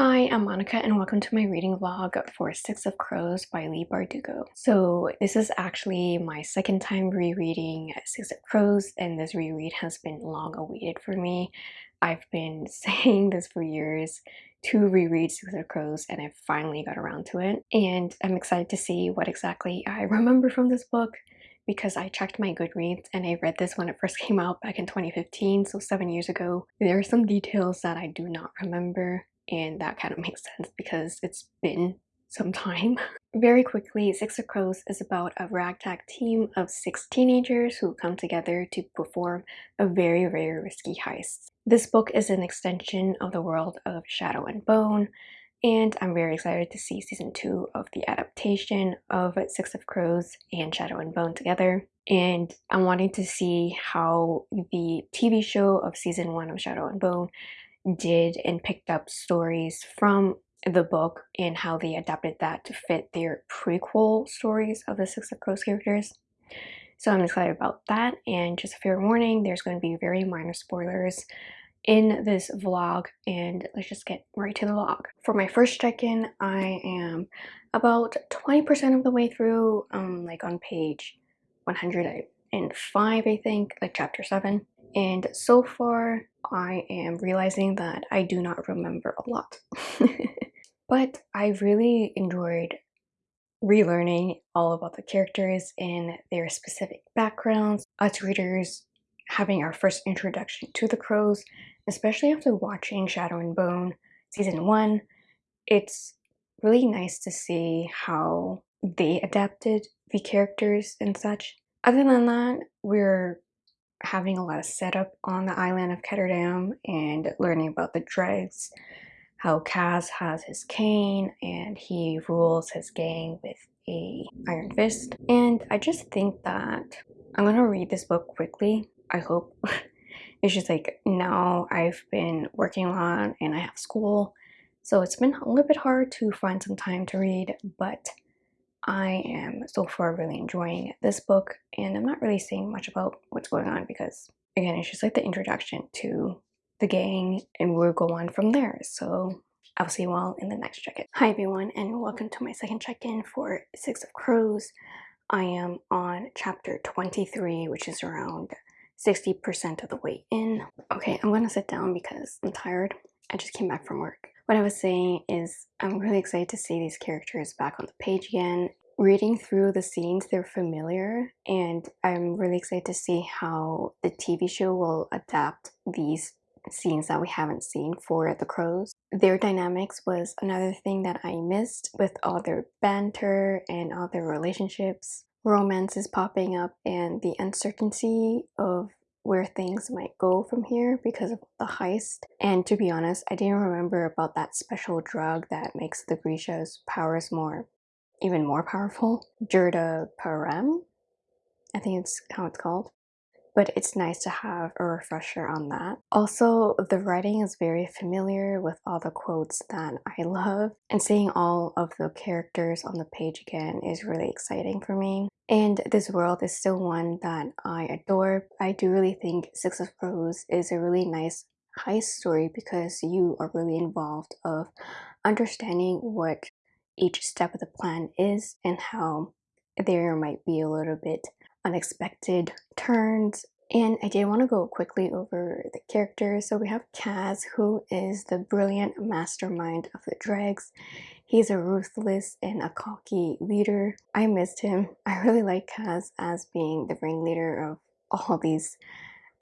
Hi, I'm Monica and welcome to my reading vlog for Six of Crows by Leigh Bardugo. So this is actually my second time rereading Six of Crows and this reread has been long awaited for me. I've been saying this for years to reread Six of Crows and I finally got around to it. And I'm excited to see what exactly I remember from this book because I checked my Goodreads and I read this when it first came out back in 2015, so seven years ago. There are some details that I do not remember and that kind of makes sense because it's been some time. Very quickly, Six of Crows is about a ragtag team of six teenagers who come together to perform a very, very risky heist. This book is an extension of the world of Shadow and Bone, and I'm very excited to see season 2 of the adaptation of Six of Crows and Shadow and Bone together. And I'm wanting to see how the TV show of season 1 of Shadow and Bone did and picked up stories from the book and how they adapted that to fit their prequel stories of the Six of Crows characters. So I'm excited about that and just a fair warning, there's going to be very minor spoilers in this vlog and let's just get right to the vlog. For my first check-in, I am about 20% of the way through, um, like on page 105 I think, like chapter 7. And so far, I am realizing that I do not remember a lot. but I really enjoyed relearning all about the characters and their specific backgrounds. Us readers having our first introduction to the crows, especially after watching Shadow and Bone season 1, it's really nice to see how they adapted the characters and such. Other than that, we're having a lot of setup on the island of Ketterdam and learning about the dregs, how Kaz has his cane and he rules his gang with a iron fist. And I just think that I'm gonna read this book quickly, I hope. it's just like now I've been working a lot and I have school, so it's been a little bit hard to find some time to read, but I am so far really enjoying this book and I'm not really saying much about what's going on because again it's just like the introduction to the gang and we'll go on from there so I'll see you all in the next check-in. Hi everyone and welcome to my second check-in for Six of Crows. I am on chapter 23 which is around 60% of the way in. Okay I'm gonna sit down because I'm tired. I just came back from work. What I was saying is I'm really excited to see these characters back on the page again. Reading through the scenes, they're familiar and I'm really excited to see how the TV show will adapt these scenes that we haven't seen for the crows. Their dynamics was another thing that I missed with all their banter and all their relationships. Romance is popping up and the uncertainty of where things might go from here because of the heist. And to be honest, I didn't remember about that special drug that makes the Grisha's powers more, even more powerful. Jurda Parem? I think it's how it's called but it's nice to have a refresher on that. Also, the writing is very familiar with all the quotes that I love, and seeing all of the characters on the page again is really exciting for me. And this world is still one that I adore. I do really think Six of Crows is a really nice heist story because you are really involved of understanding what each step of the plan is and how there might be a little bit unexpected turns. And I did want to go quickly over the characters. So we have Kaz, who is the brilliant mastermind of the Dregs. He's a ruthless and a cocky leader. I missed him. I really like Kaz as being the ringleader of all these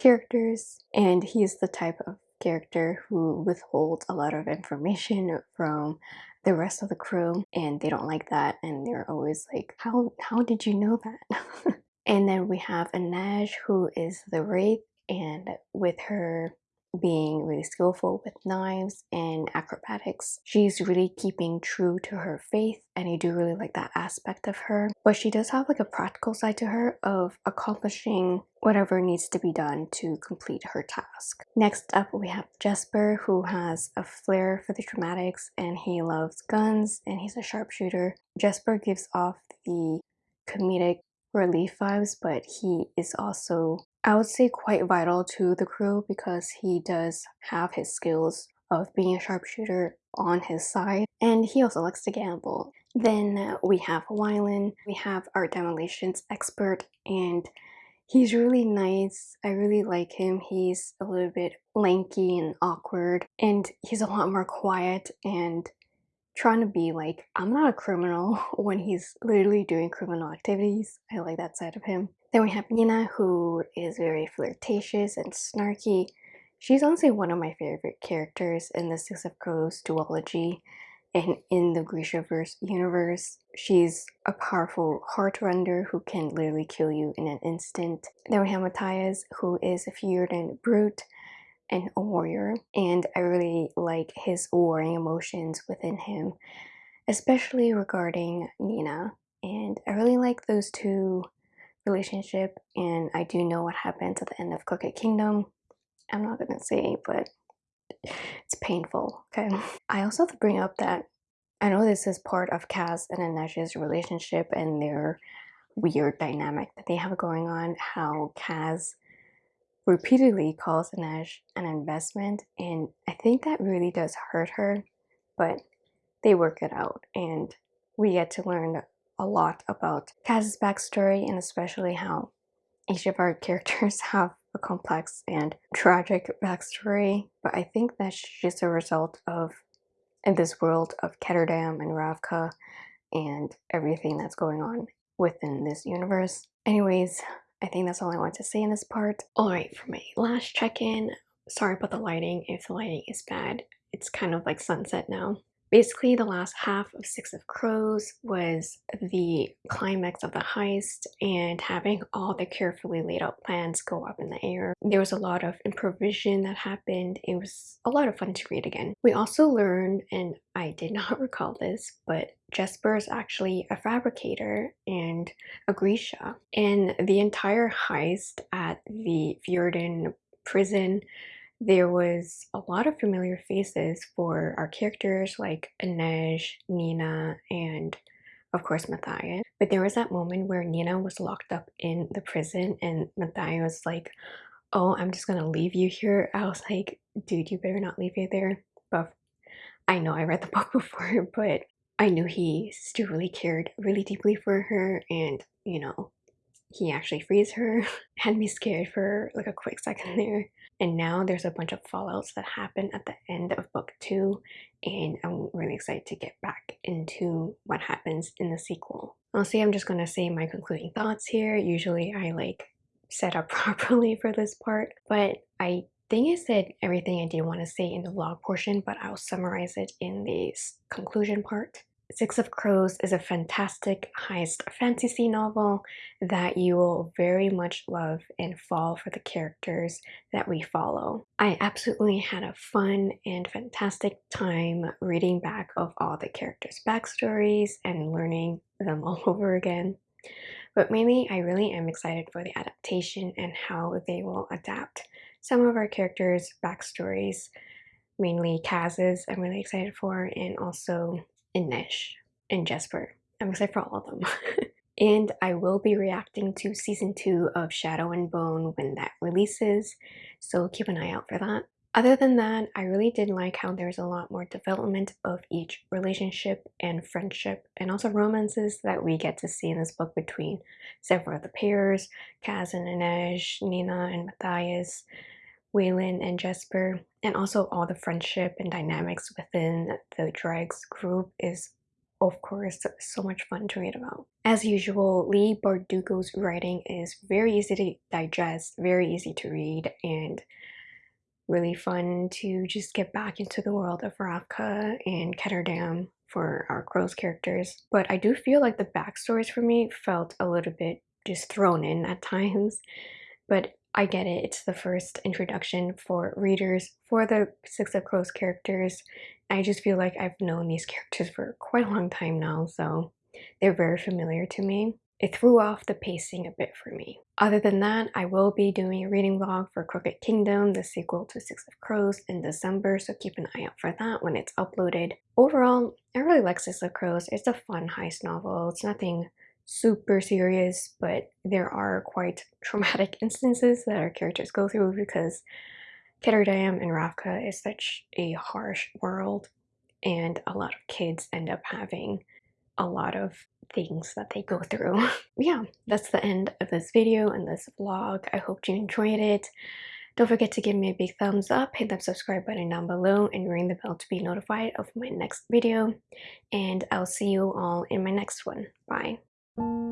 characters. And he's the type of character who withholds a lot of information from the rest of the crew and they don't like that and they're always like how how did you know that And then we have Inej, who is the Wraith, and with her being really skillful with knives and acrobatics. She's really keeping true to her faith and I do really like that aspect of her. But she does have like a practical side to her of accomplishing whatever needs to be done to complete her task. Next up we have Jesper who has a flair for the dramatics and he loves guns and he's a sharpshooter. Jesper gives off the comedic relief vibes, but he is also, I would say, quite vital to the crew because he does have his skills of being a sharpshooter on his side, and he also likes to gamble. Then we have Wylan, we have our demolitions expert, and he's really nice. I really like him. He's a little bit lanky and awkward, and he's a lot more quiet and trying to be like, I'm not a criminal when he's literally doing criminal activities. I like that side of him. Then we have Nina, who is very flirtatious and snarky. She's honestly one of my favorite characters in the Six of Crows duology and in the Grishaverse universe. She's a powerful heartrender who can literally kill you in an instant. Then we have Matthias, who is a Fjerdan brute and a warrior, and I really like his warring emotions within him, especially regarding Nina. And I really like those two relationship, and I do know what happens at the end of Crooked Kingdom. I'm not gonna say, but it's painful. Okay. I also have to bring up that I know this is part of Kaz and Inej's relationship and their weird dynamic that they have going on. How Kaz repeatedly calls Inej an investment, and I think that really does hurt her, but they work it out, and we get to learn a lot about Kaz's backstory and especially how each of our characters have a complex and tragic backstory, but I think that's just a result of in this world of Ketterdam and Ravka and everything that's going on within this universe. Anyways, I think that's all I want to say in this part. Alright, for my last check-in, sorry about the lighting if the lighting is bad. It's kind of like sunset now. Basically, the last half of Six of Crows was the climax of the heist and having all the carefully laid out plans go up in the air. There was a lot of improvisation that happened. It was a lot of fun to read again. We also learned, and I did not recall this, but Jesper is actually a Fabrikator and a Grisha. And the entire heist at the Fjerdan prison there was a lot of familiar faces for our characters like Inej, Nina, and of course Matthias. But there was that moment where Nina was locked up in the prison and Matthias was like, oh, I'm just gonna leave you here. I was like, dude, you better not leave you there. But I know I read the book before, but I knew he still really cared really deeply for her and, you know, he actually frees her. Had me scared for like a quick second there. And now there's a bunch of fallouts that happen at the end of book two, and I'm really excited to get back into what happens in the sequel. Honestly, I'm just gonna say my concluding thoughts here. Usually I like set up properly for this part, but I think I said everything I did want to say in the vlog portion, but I'll summarize it in this conclusion part. Six of Crows is a fantastic heist fantasy novel that you will very much love and fall for the characters that we follow. I absolutely had a fun and fantastic time reading back of all the characters' backstories and learning them all over again. But mainly, I really am excited for the adaptation and how they will adapt some of our characters' backstories, mainly Kaz's I'm really excited for, and also Inej and Jesper. I'm excited for all of them. and I will be reacting to season 2 of Shadow and Bone when that releases, so keep an eye out for that. Other than that, I really did like how there's a lot more development of each relationship and friendship and also romances that we get to see in this book between several of the pairs, Kaz and Inej, Nina and Matthias, Wylan and Jesper, and also all the friendship and dynamics within the Dregs group is of course so much fun to read about. As usual, Leigh Bardugo's writing is very easy to digest, very easy to read, and really fun to just get back into the world of Ravka and Ketterdam for our Crows characters. But I do feel like the backstories for me felt a little bit just thrown in at times. But I get it, it's the first introduction for readers for the Six of Crows characters. I just feel like I've known these characters for quite a long time now, so they're very familiar to me. It threw off the pacing a bit for me. Other than that, I will be doing a reading vlog for Crooked Kingdom, the sequel to Six of Crows, in December, so keep an eye out for that when it's uploaded. Overall, I really like Six of Crows. It's a fun heist novel. It's nothing super serious, but there are quite traumatic instances that our characters go through because Ketterdam and Ravka is such a harsh world and a lot of kids end up having a lot of things that they go through. yeah, that's the end of this video and this vlog. I hope you enjoyed it. Don't forget to give me a big thumbs up, hit that subscribe button down below, and ring the bell to be notified of my next video. And I'll see you all in my next one. Bye thank you